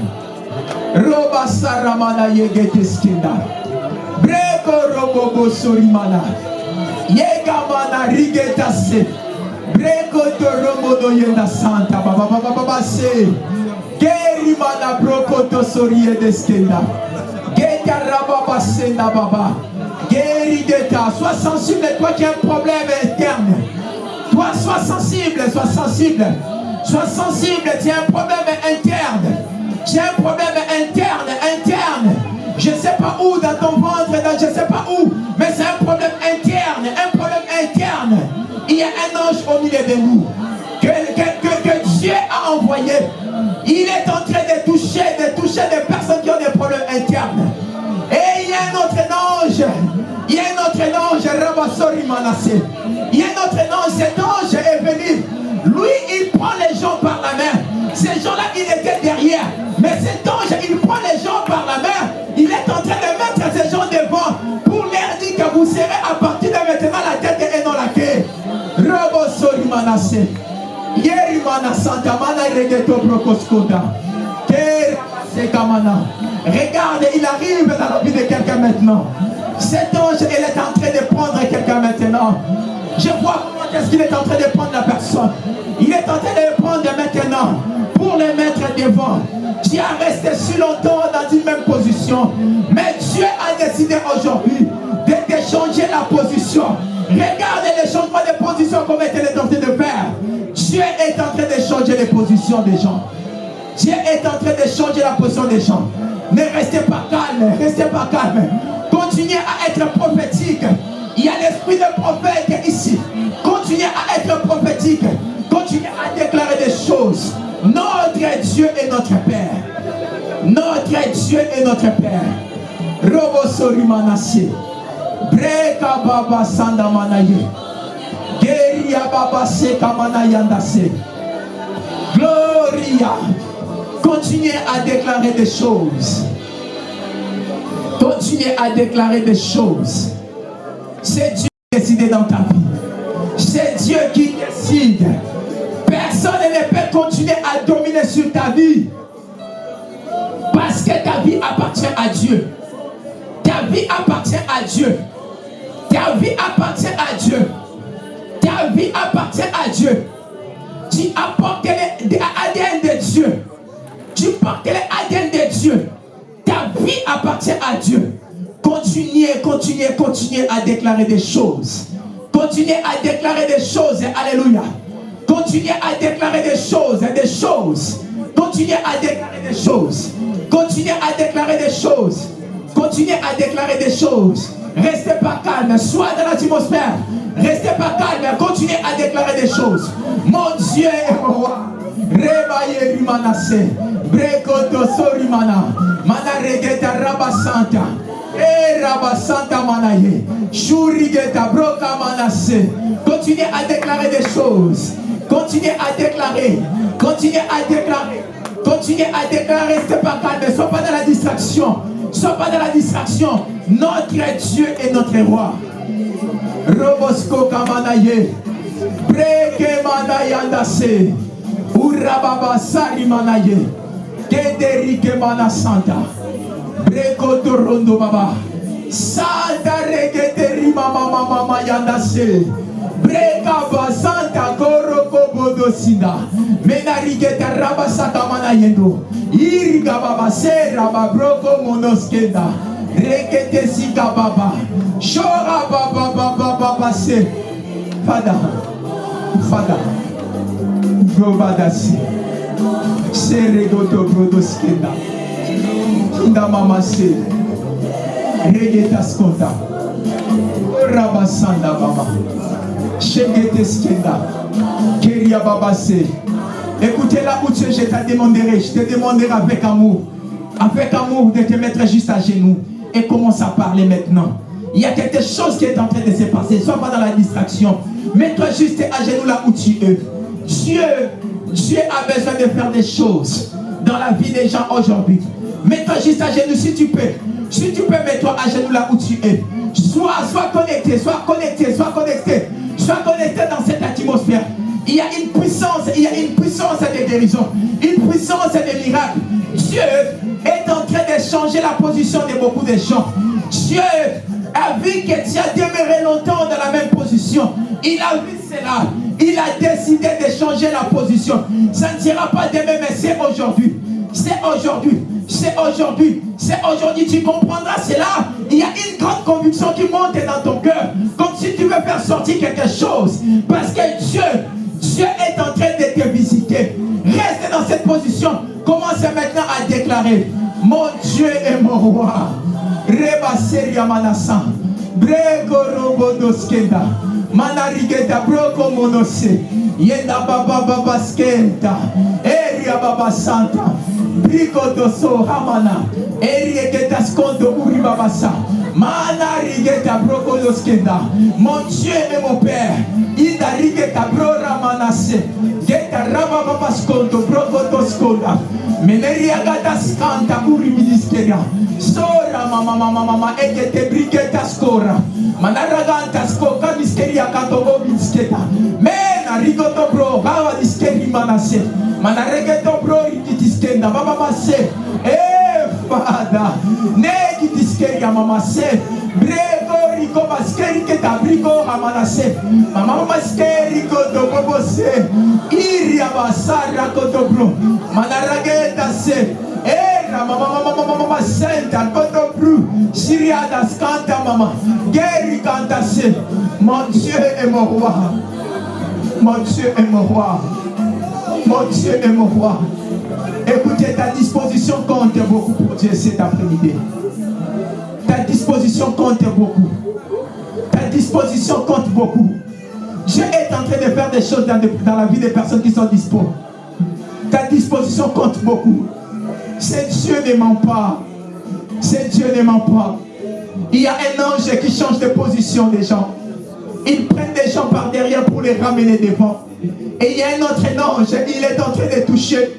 Breko robobo sorimana. Yegamana rigetase. Breko to romodo yenda santa. Baba baba baba se. Gerimana broko to sorie deskenda. Geta rababa senda baba. Gerigeta. Sois sensible, toi qui as un problème interne. Toi, sois sensible, sois sensible. Sois sensible, tu as un problème interne. As un problème interne, interne. Je ne sais pas où, dans ton ventre, je ne sais pas où, mais c'est un problème interne, un problème interne. Il y a un ange au milieu de nous que, Dieu a envoyé. Il est en train de toucher, de toucher des personnes qui ont des problèmes internes. Et il y a un autre ange. Il y a un autre ange, Rabasori Manassé. Il y a un autre ange, cet ange est venu. Lui, il prend les gens par la main. Ces gens-là, il était derrière. Mais cet ange, il prend les gens par la main. Il est en train de mettre ces gens devant pour leur dire que vous serez à partir de maintenant la tête et non la queue. Regarde, il arrive dans la vie de quelqu'un maintenant. Cet ange, il est en train de prendre quelqu'un maintenant. Je vois comment est-ce qu'il est en train de prendre la personne. Il est en train de le prendre maintenant pour le mettre devant. Tu as resté si longtemps dans une même position. Mais Dieu a décidé aujourd'hui de te changer la position. Regarde les changements de position comme il est en train de faire. Dieu est en train de changer les positions des gens. Dieu est en train de changer la position des gens. Ne restez pas calme, restez pas calme. Continuez à être prophétique. Il y a l'esprit de prophète ici. Continuez à être prophétique. Continuez à déclarer des choses. Notre Dieu est notre Père. Notre Dieu est notre Père. Robo. Breka Baba Sandamanaye. Gloria. Continuez à déclarer des choses. Continuez à déclarer des choses. C'est Dieu qui décide dans ta vie. C'est Dieu qui décide. Personne ne peut continuer à dominer sur ta vie. Parce que ta vie appartient à Dieu. Ta vie appartient à Dieu. Ta vie appartient à Dieu. Ta vie appartient à Dieu. Tu apportes l'ADN de Dieu. Tu portes l'ADN de Dieu. Ta vie appartient à Dieu. Continuez, continuez, continuez à déclarer des choses. Continuez à déclarer des choses. Alléluia. Continuez à déclarer des choses, des choses. Continuez à déclarer des choses. Continuez à déclarer des choses. Continuez à déclarer des choses. Restez pas calme. Sois dans l'atmosphère. Restez pas calme. Continuez à déclarer des choses. Mon Dieu est roi. Rebaye Rimanase. Brekoto sorimana. Mana regeta rabasanta. Eh rabasanta manaye. Shurigeta broka manase. Continuez à déclarer des choses. Continuez à déclarer. Continuez à déclarer. Continuez à déclarer, restez pas calme, sois pas dans la distraction. Sois pas dans la distraction. Notre Dieu est notre roi. Robosko kamanaye. Breke manayandase. urababa sarimana ye. Kederikemana santa. Brekotorondo baba. Santa regeterimamamamama yanda se. Brekaba santa korokobodo sinda. Menariketarabasakama na ye ndo irigababa serababroko monoskenda reketesika baba. Shora babababababa se. Fada. Fada. Probadasi. Seregoto brodoskenda. Nda mama se. Regeta skonta. Rabasanda baba. Keria. Écoutez là où es, je te demanderai, je te demanderai avec amour, avec amour de te mettre juste à genoux et commence à parler maintenant. Il y a quelque chose qui est en train de se passer, sois pas dans la distraction. Mets-toi juste à genoux là où tu es. Dieu, Dieu a besoin de faire des choses dans la vie des gens aujourd'hui. Mets-toi juste à genoux si tu peux. Si tu peux, mets-toi à genoux là où tu es. Sois, sois connecté, sois connecté, sois connecté. Sois connecté dans cette atmosphère. Il y a une puissance, il y a une puissance de guérison, une puissance de miracle. Dieu est en train de changer la position de beaucoup de gens. Dieu a vu que tu as demeuré longtemps dans la même position. Il a vu cela. Il a décidé de changer la position. Ça ne sera pas demain, mais c'est aujourd'hui. C'est aujourd'hui. C'est aujourd'hui. C'est aujourd'hui. Tu comprendras cela. Il y a une grande conviction qui monte dans ton cœur. Comme si tu veux faire sortir quelque chose. Parce que Dieu Dieu est en train de te visiter. Reste dans cette position. Commence maintenant à déclarer Mon Dieu est mon roi. Reba seria manasa. Brego robodoskenda. Manarigeta broko monose. Yenda baba baba skenta. Eria baba santa. Brigo doso hamana. Eria geta skondo uri babasa. Manarigeta broko doskenda. Mon Dieu est mon Père. Ida rigeta brora manase. Geta raba baba skondo broko doskonda. Meneria gata skanta uri ministeria. Sora mama mama mama egete brigeta skora. Manaraganta skoka miskeria katobo misketa. Mena rigoto bro bawa diskeri manase. Manaregeto bro rikitiskenda baba mase. Eh fada. Negi diskeria mama se. Brego riko maskeri keta brigo hamanase. Mama maskeri koto bobo se. Iria basara koto bro. Manarageta se. Era mama mama mama mama senta koto bru. Syria das canta mama. Geri canta se. Mon Dieu est mon roi. Mon Dieu est mon roi. Mon Dieu est mon roi. Écoutez, ta disposition compte beaucoup pour Dieu cet après-midi. Ta disposition compte beaucoup. Ta disposition compte beaucoup. Dieu est en train de faire des choses dans, la vie des personnes qui sont dispo. Ta disposition compte beaucoup. C'est Dieu ne ment pas. C'est Dieu ne ment pas. Il y a un ange qui change de position des gens. Il prend des gens par derrière pour les ramener devant. Et il y a un autre ange, il est en train de toucher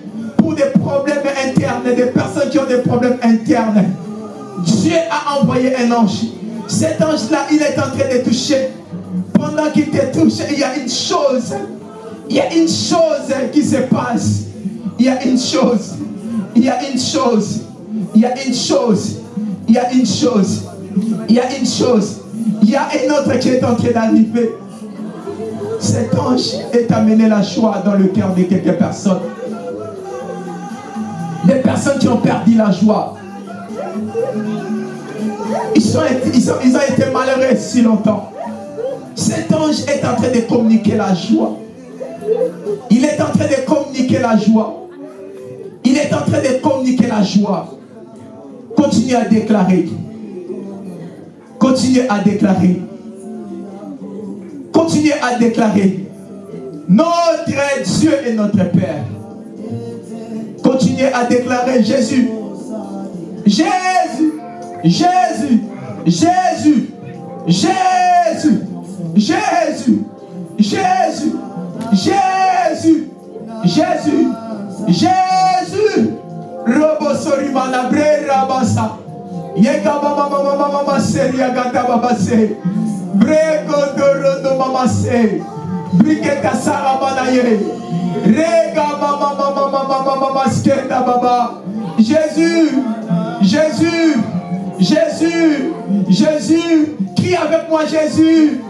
des problèmes internes, des personnes qui ont des problèmes internes. Dieu a envoyé un ange. Cet ange-là, il est en train de toucher. Pendant qu'il te touche, il y a une chose. Il y a une chose qui se passe. Il y a une chose. Il y a une chose. Il y a une chose. Il y a une chose. Il y a une chose. Il y a un autre qui est en train d'arriver. Cet ange est amené la joie dans le cœur de quelques personnes. Des personnes qui ont perdu la joie. Ils, sont, ils, ont été malheureux si longtemps. Cet ange est en train de communiquer la joie. Il est en train de communiquer la joie. Il est en train de communiquer la joie. Continuez à déclarer. Continuez à déclarer. Continuez à déclarer. Notre Dieu est notre Père. Continuez à déclarer Jésus. Jésus. Jésus. Jésus. Jésus. Jésus. Jésus. Jésus. Jésus. Jésus. Robo sorimana bre rabasa. Yega mama mama mama mama seria gata babase. Brego dorodo mama se. Briketa sara manaye. Jésus. Jésus. Jésus. Jésus. Crie avec moi Jésus.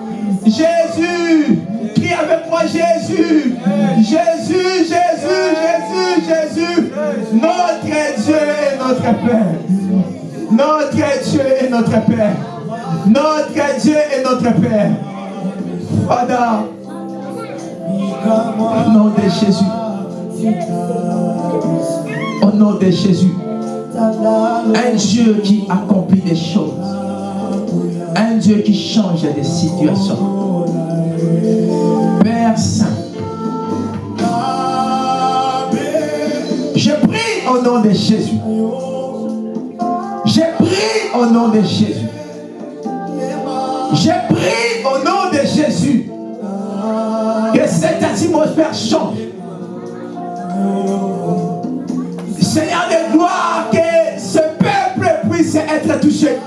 Jésus. Crie avec moi Jésus. Jésus, Jésus, Jésus, Jésus. Notre Dieu et notre Père. Notre Dieu et notre Père. Notre Dieu et notre Père. Father. Au nom de Jésus. Au nom de Jésus. Un Dieu qui accomplit des choses. Un Dieu qui change des situations. Père Saint. Je prie au nom de Jésus. Je prie au nom de Jésus. Je prie au nom de Jésus que cette atmosphère change. Seigneur de gloire, que ce peuple puisse être touché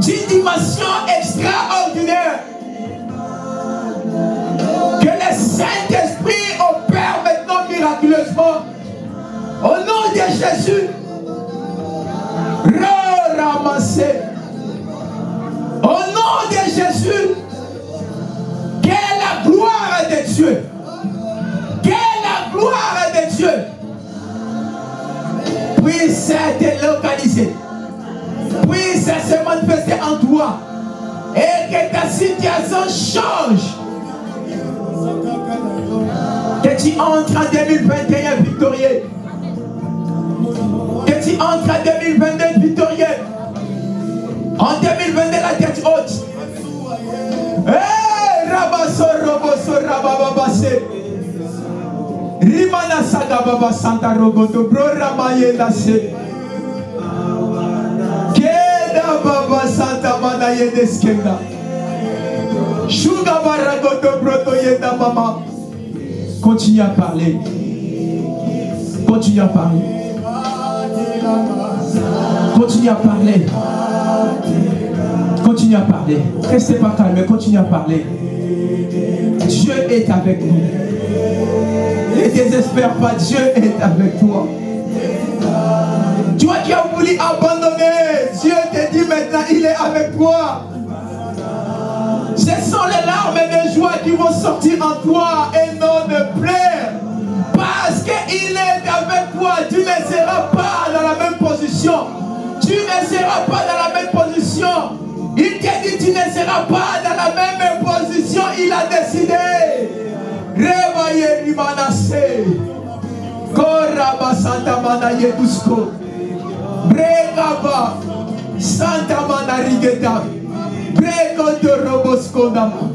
d'une dimension extraordinaire. Que le Saint-Esprit opère maintenant miraculeusement. Au nom de Jésus, ramasser. Au nom de Jésus, que la gloire de Dieu, que la gloire de Dieu puisse être localisée, puisse se manifester en toi et que ta situation change. Que tu entres en 2021 victorieux. Que tu entres en 2022 victorieux. En 2022, la tête haute. Rimana Saga Baba Santa Rogoto, Bro Ramaye Lase. Keda Baba Santa Manaye Deskenda. Shuga Baragoto, Broto Yeda Mama. Continue à parler. Continue à parler. Continue à parler. Continue à parler. Restez pas calme, continue à parler. Est avec nous. Ne désespère pas, Dieu est avec toi. Toi qui as voulu abandonner, Dieu te dit maintenant, il est avec toi. Ce sont les larmes de joie qui vont sortir en toi et non de pleurs. Parce qu'il est avec toi, tu ne seras pas dans la même position. Tu ne seras pas dans la même position. Il t'a dit tu ne seras pas dans la même position. Il a décidé. Revaye rimanase. Koraba Santa Mana Yebusko. Bregaba Santa Mana Rigeta. Brego de Robosko Nama.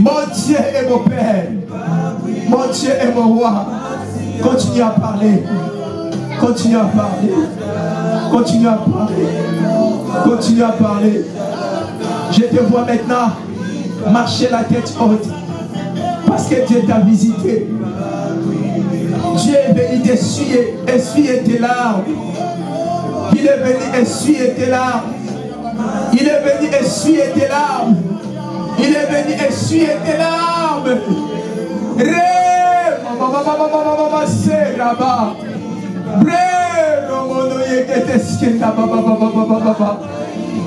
Mon Dieu et mon Père. Mon Dieu et mon roi. Continue à parler. Continue à parler. Continue à parler. Continue à parler. Je te vois maintenant marcher la tête haute. Parce que Dieu t'a visité. Dieu est venu t'essuyer, essuyer tes larmes. Il est venu essuyer tes larmes. Il est venu essuyer tes larmes. Il est venu essuyer tes larmes. Ré, mama, mama, mama, mama, mama, c'est là-bas. Ré,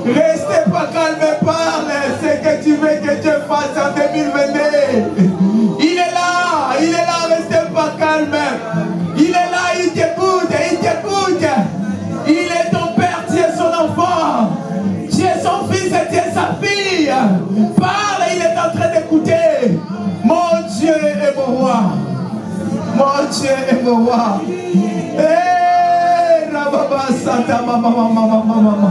Restez pas calme, parle ce que tu veux que Dieu fasse en 2022. Il est là, il est là, restez pas calme. Il est là, il t'écoute, il t'écoute. Il est ton père, tu es son enfant. Tu es son fils et tu es sa fille. Parle, il est en train d'écouter. Mon Dieu est mon roi. Mon Dieu est mon roi. Santa Mama Mama Mama Mama.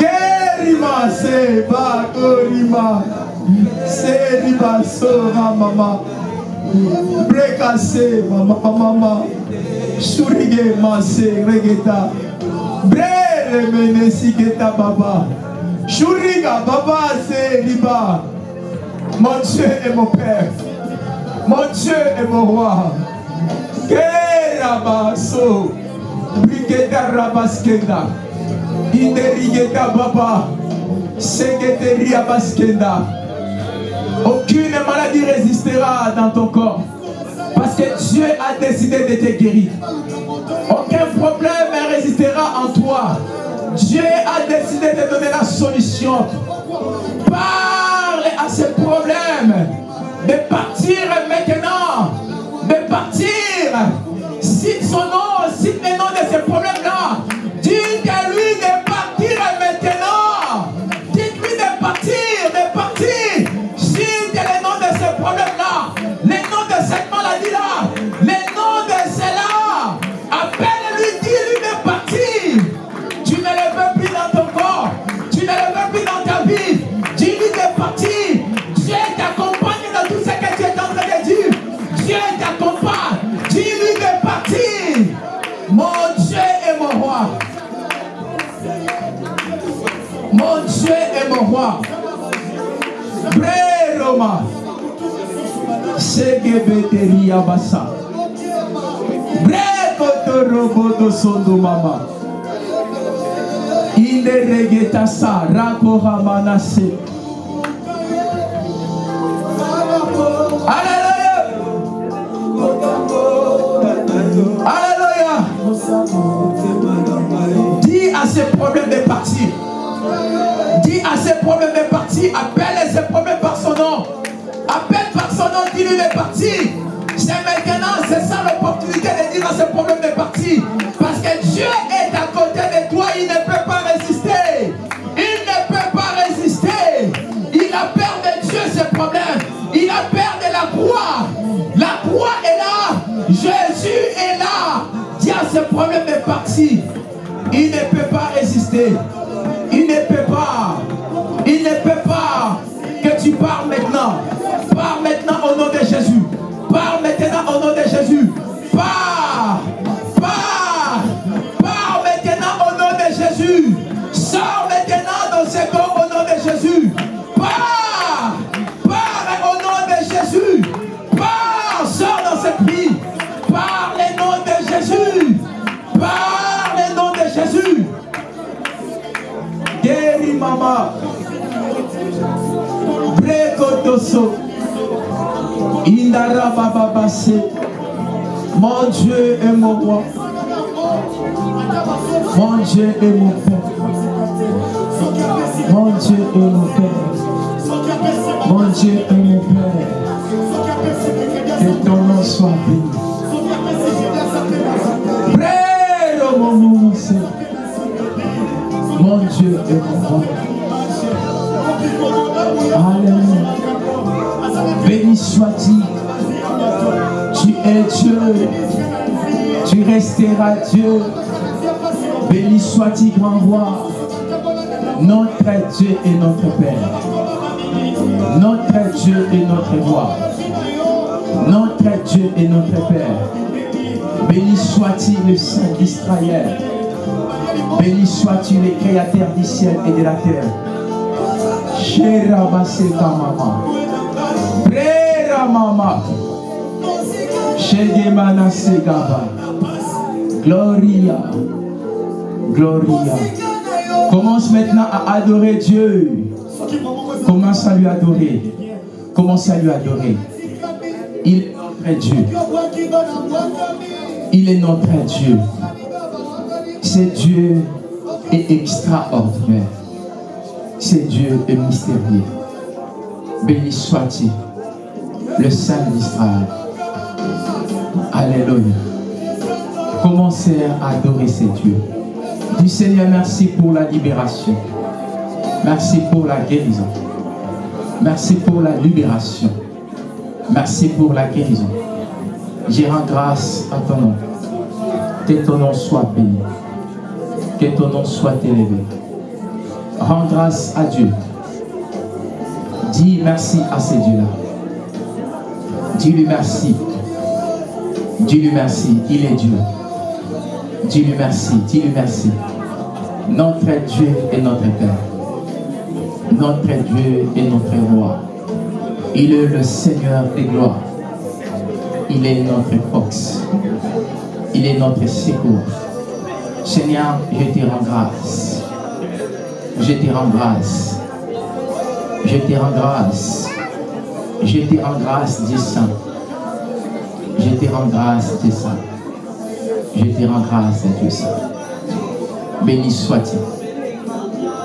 Gerima se ba gorima. Se riba sora mama. Brekase, mama, mama. Shurige, mase, regeta. Bre, remene, siketa, baba. Shuriga, baba, se, liba. Mon Dieu est mon Père. Mon Dieu est mon roi. Kerabaso. Baba. Aucune maladie résistera dans ton corps. Parce que Dieu a décidé de te guérir. Aucun problème ne résistera en toi. Dieu a décidé de donner la solution. Parle à ce problème. De partir maintenant. De partir. Cite son nom. Nom de ce problème-là. Roi. Bre Roma. Segebeteria basa. Bre kotorobodo sondo mama. Inde regeta sa rakora manase. Alléluia. Alléluia. Dis à ces problèmes de partir. À ces problèmes de partir. Appelle ces problèmes par son nom. Appelle par son nom, dis-lui de partir. C'est maintenant, c'est ça l'opportunité de dire à ces problèmes de partir. Parce que Dieu est à côté de toi, il ne peut pas résister. Il ne peut pas résister. Il a peur de Dieu, ce problème. Il a peur de la croix. La croix est là. Jésus est là. Dis à ce problème de partir. Il ne peut pas résister. Mon Dieu est mon roi. Mon Dieu est mon Père. Mon Dieu est mon Père. Mon Dieu est mon Père. Que ton nom soit béni. Près mon nom. Mon Dieu est mon roi. Alléluia. Béni sois-tu. Es Dieu. Tu resteras Dieu. Béni sois-tu, grand roi. Notre Dieu est notre Père. Notre Dieu est notre roi. Notre Dieu est notre Père. Béni sois-tu le Saint d'Israël. Béni sois-tu le Créateur du ciel et de la terre. Sherabaseka mama. Prera mama. Shegemana segaba. Gloria. Gloria. Commence maintenant à adorer Dieu. Commence à lui adorer. Commence à lui adorer. Il est notre Dieu. Il est notre Dieu. Ce Dieu est extraordinaire. Ce Dieu est mystérieux. Béni soit-il, le Saint d'Israël. Alléluia. Commencez à adorer ce Dieu. Du Seigneur, merci pour la libération. Merci pour la guérison. Merci pour la libération. Merci pour la guérison. Je rends grâce à ton nom. Que ton nom soit béni. Que ton nom soit élevé. Rends grâce à Dieu. Dis merci à ce Dieu-là. Dis-lui merci. Dis-lui merci. Il est Dieu. Dis-lui merci. Dis-lui merci. Notre Dieu est notre Père. Notre Dieu est notre roi. Il est le Seigneur des gloires. Il est notre force. Il est notre secours. Seigneur, je te rends grâce. Je te rends grâce. Je te rends grâce. Je te rends grâce, Dieu Saint. Je te rends grâce, Dieu Saint. Je te rends grâce, Dieu Saint. Béni sois-tu,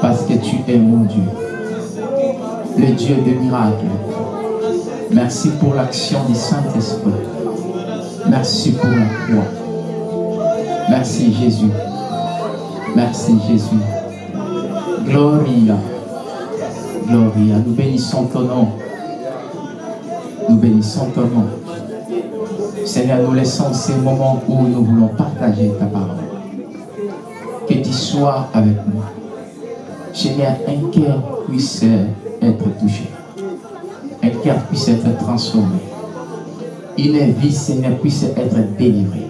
parce que tu es mon Dieu, le Dieu de miracles. Merci pour l'action du Saint-Esprit. Merci pour la croix. Merci Jésus. Merci Jésus. Gloria. Gloria. Nous bénissons ton nom. Nous bénissons ton nom. Seigneur, nous laissons ces moments où nous voulons partager ta parole. Que tu sois avec nous. Seigneur, un cœur puisse être touché. Un cœur puisse être transformé. Une vie, Seigneur, puisse être délivrée,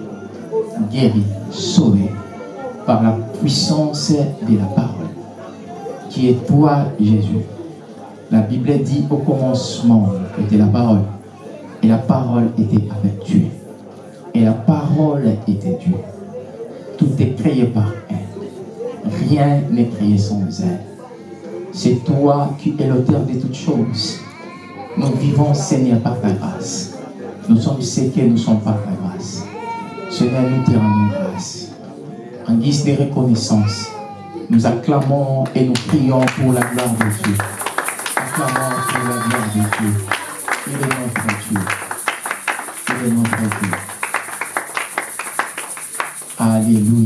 guérie, sauvée par la puissance de la parole qui est toi, Jésus. La Bible dit au commencement était la parole. Et la parole était avec Dieu. Et la parole était Dieu. Tout est créé par elle. Rien n'est créé sans elle. C'est toi qui es l'auteur de toutes choses. Nous vivons, Seigneur, par ta grâce. Nous sommes ce que nous sommes par ta grâce. Seigneur, nous te rendons grâce. En guise de reconnaissance, nous acclamons et nous prions pour la gloire de Dieu. Acclamons pour la gloire de Dieu. Il est notre Dieu. Alléluia.